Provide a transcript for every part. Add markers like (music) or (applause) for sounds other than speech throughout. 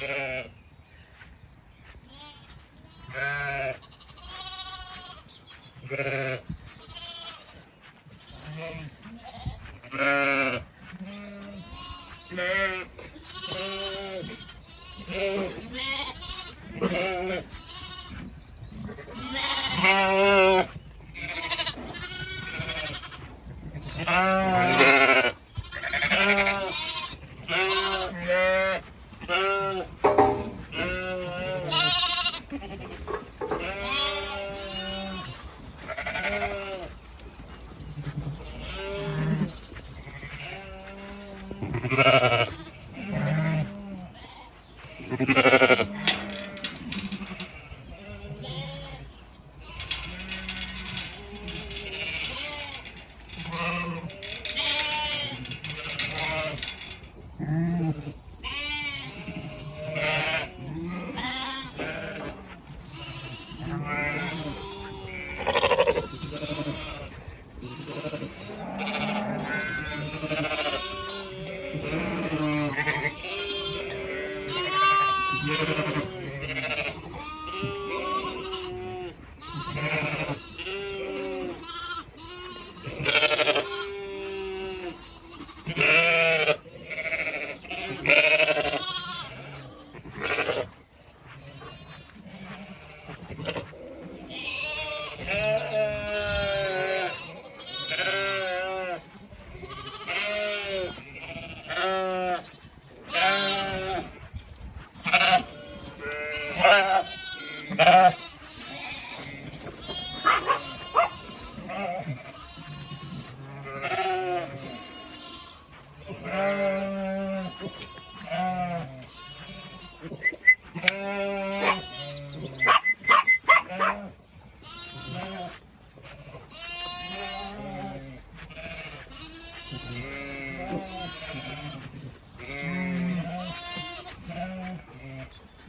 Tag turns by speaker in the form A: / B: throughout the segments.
A: Yeah.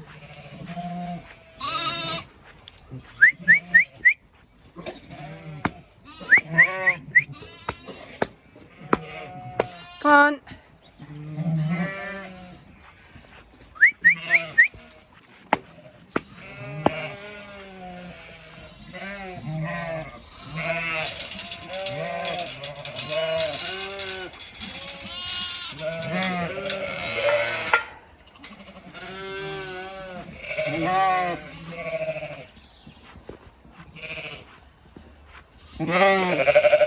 A: On. うん。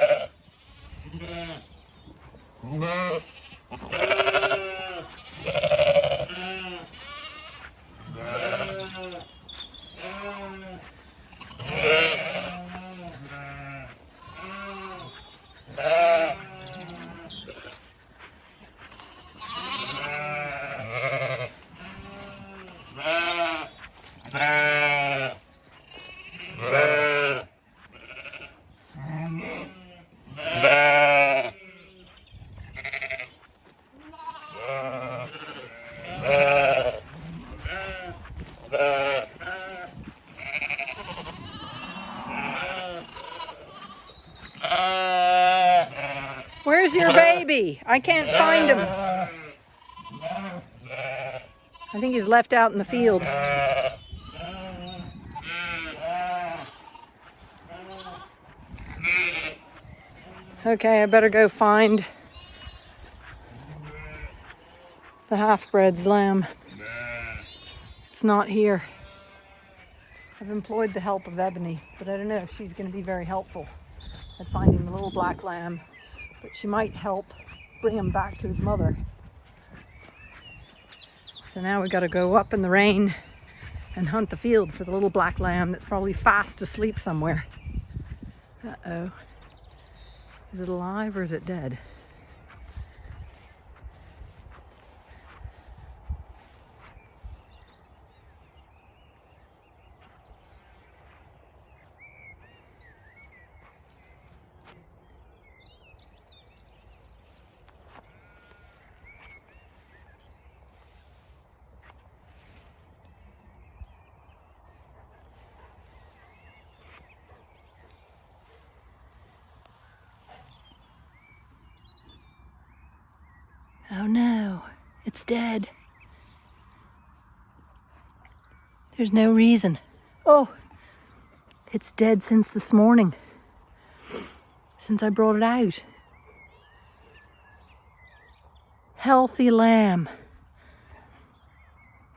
A: Baby? I can't find him. I think he's left out in the field. Okay, I better go find the half-bred's lamb. It's not here. I've employed the help of Ebony, but I don't know if she's going to be very helpful at finding the little black lamb. But she might help bring him back to his mother. So now we've got to go up in the rain and hunt the field for the little black lamb that's probably fast asleep somewhere. Uh-oh. Is it alive or is it dead? Oh no, it's dead. There's no reason. Oh, It's dead since this morning. Since I brought it out. Healthy lamb.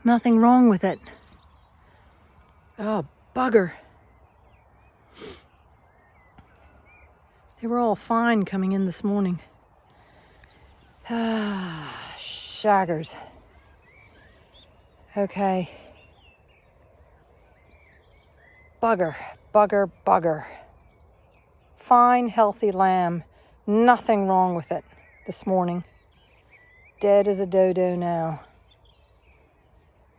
A: Nothing wrong with it. Oh, bugger. They were all fine coming in this morning. Ah, (sighs) shaggers. Okay. Bugger, bugger, bugger. Fine, healthy lamb. Nothing wrong with it this morning. Dead as a dodo now.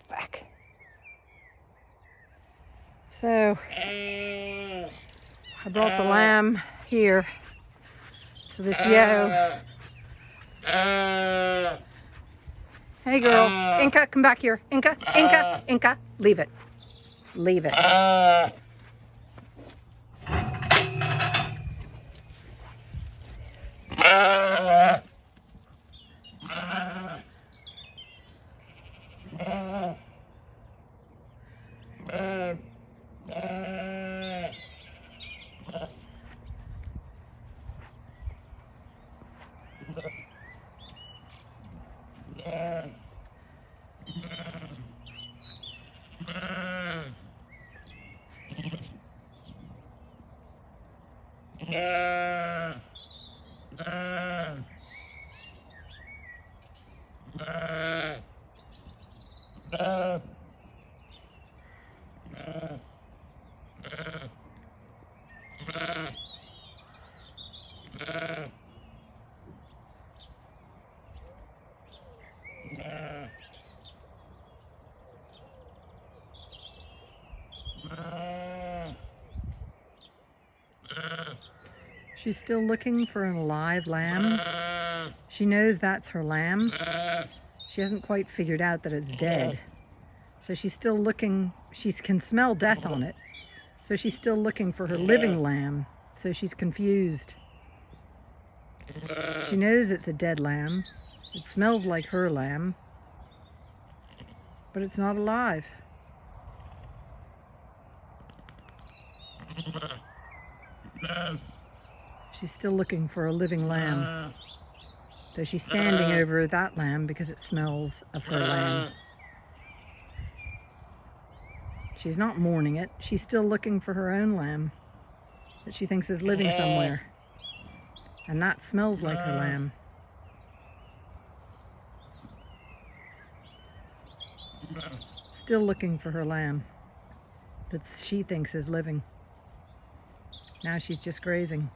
A: Fuck. So, I brought the lamb here to this yo. Uh, hey girl, uh, Inca, come back here. Inca, Inca, uh, Inca, leave it. Leave it. Uh, uh. She's still looking for an alive lamb. Uh. She knows that's her lamb. She hasn't quite figured out that it's dead. So she's still looking, she can smell death on it. So she's still looking for her living lamb. So she's confused. Uh. She knows it's a dead lamb. It smells like her lamb. But it's not alive. Uh. She's still looking for a living lamb. Though she's standing uh, over that lamb because it smells of her uh, lamb. She's not mourning it. She's still looking for her own lamb that she thinks is living somewhere. And that smells like her uh, lamb. Still looking for her lamb that she thinks is living. Now she's just grazing.